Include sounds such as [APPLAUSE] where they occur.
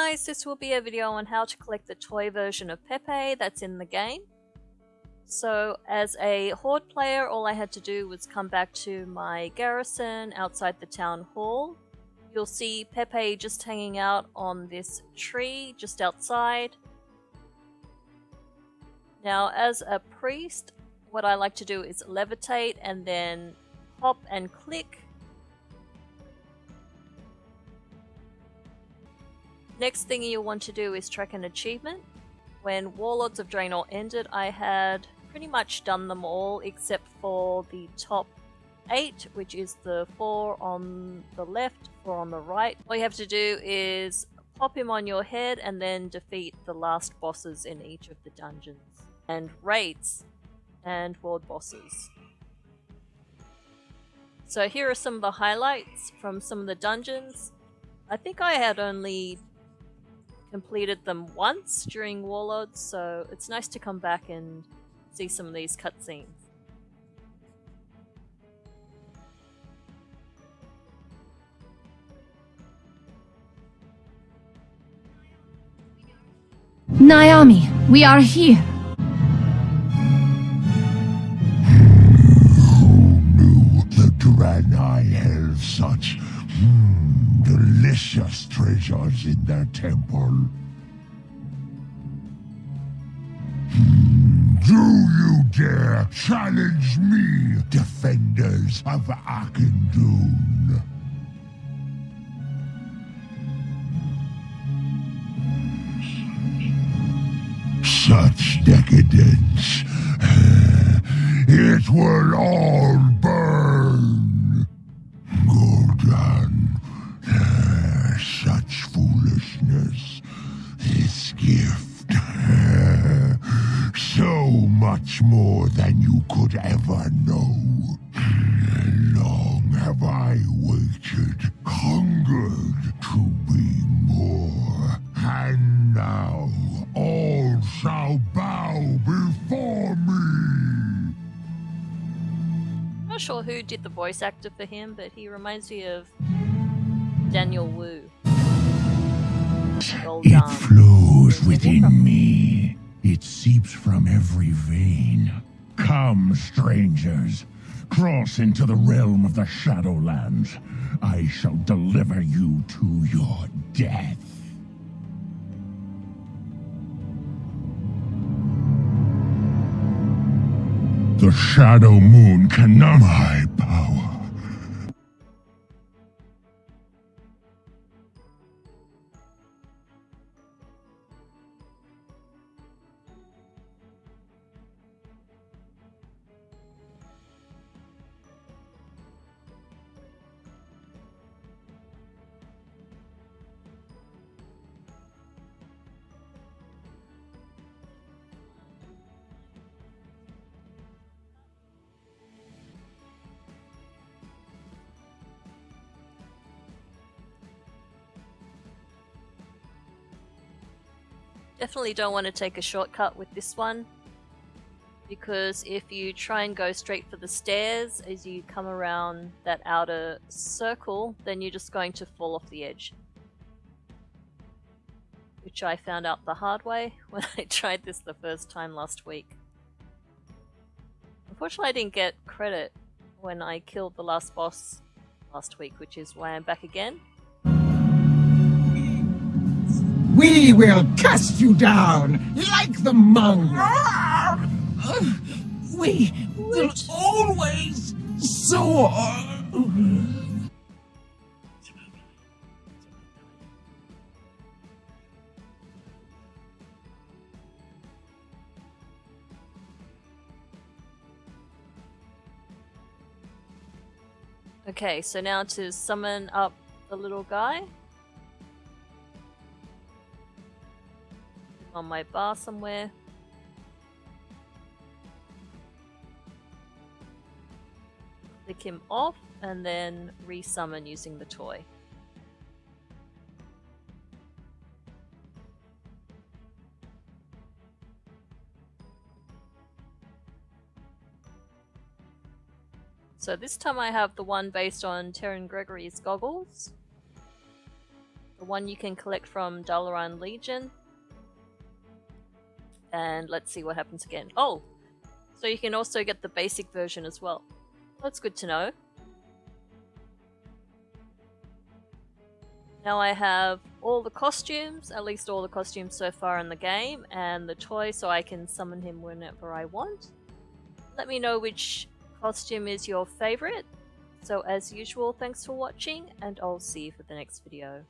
guys, this will be a video on how to collect the toy version of Pepe that's in the game. So as a Horde player, all I had to do was come back to my garrison outside the town hall. You'll see Pepe just hanging out on this tree just outside. Now as a priest, what I like to do is levitate and then hop and click Next thing you'll want to do is track an achievement. When Warlords of Draenor ended, I had pretty much done them all except for the top 8, which is the 4 on the left, 4 on the right. All you have to do is pop him on your head and then defeat the last bosses in each of the dungeons. And raids and world bosses. So here are some of the highlights from some of the dungeons. I think I had only completed them once during Warlords, so it's nice to come back and see some of these cutscenes. Naomi, we are here. Who knew the Draenei held such delicious treasures in their temple? Hmm, do you dare challenge me, defenders of Auchindoun? Such decadence. It will all burn. Much more than you could ever know. Long have I waited, hungered to be more. And now all shall bow before me. I'm Not sure who did the voice actor for him, but he reminds me of Daniel Wu. It flows within me. It seeps from every vein. Come, strangers. Cross into the realm of the Shadowlands. I shall deliver you to your death. The Shadowmoon cannot Definitely don't want to take a shortcut with this one. Because if you try and go straight for the stairs as you come around that outer circle, then you're just going to fall off the edge. Which I found out the hard way [LAUGHS] when I tried this the first time last week. Unfortunately I didn't get credit when I killed the last boss last week, which is why I'm back again. We will cast you down like the monk. We will always soar. Okay, so now to summon up the little guy. On my bar somewhere. Click him off and then resummon using the toy. So this time I have the one based on Terran Gregory's goggles. The one you can collect from Dalaran Legion. And let's see what happens again. Oh! So you can also get the basic version as well. That's good to know. Now I have all the costumes, at least all the costumes so far in the game, and the toy so I can summon him whenever I want. Let me know which costume is your favorite. So as usual, thanks for watching, and I'll see you for the next video.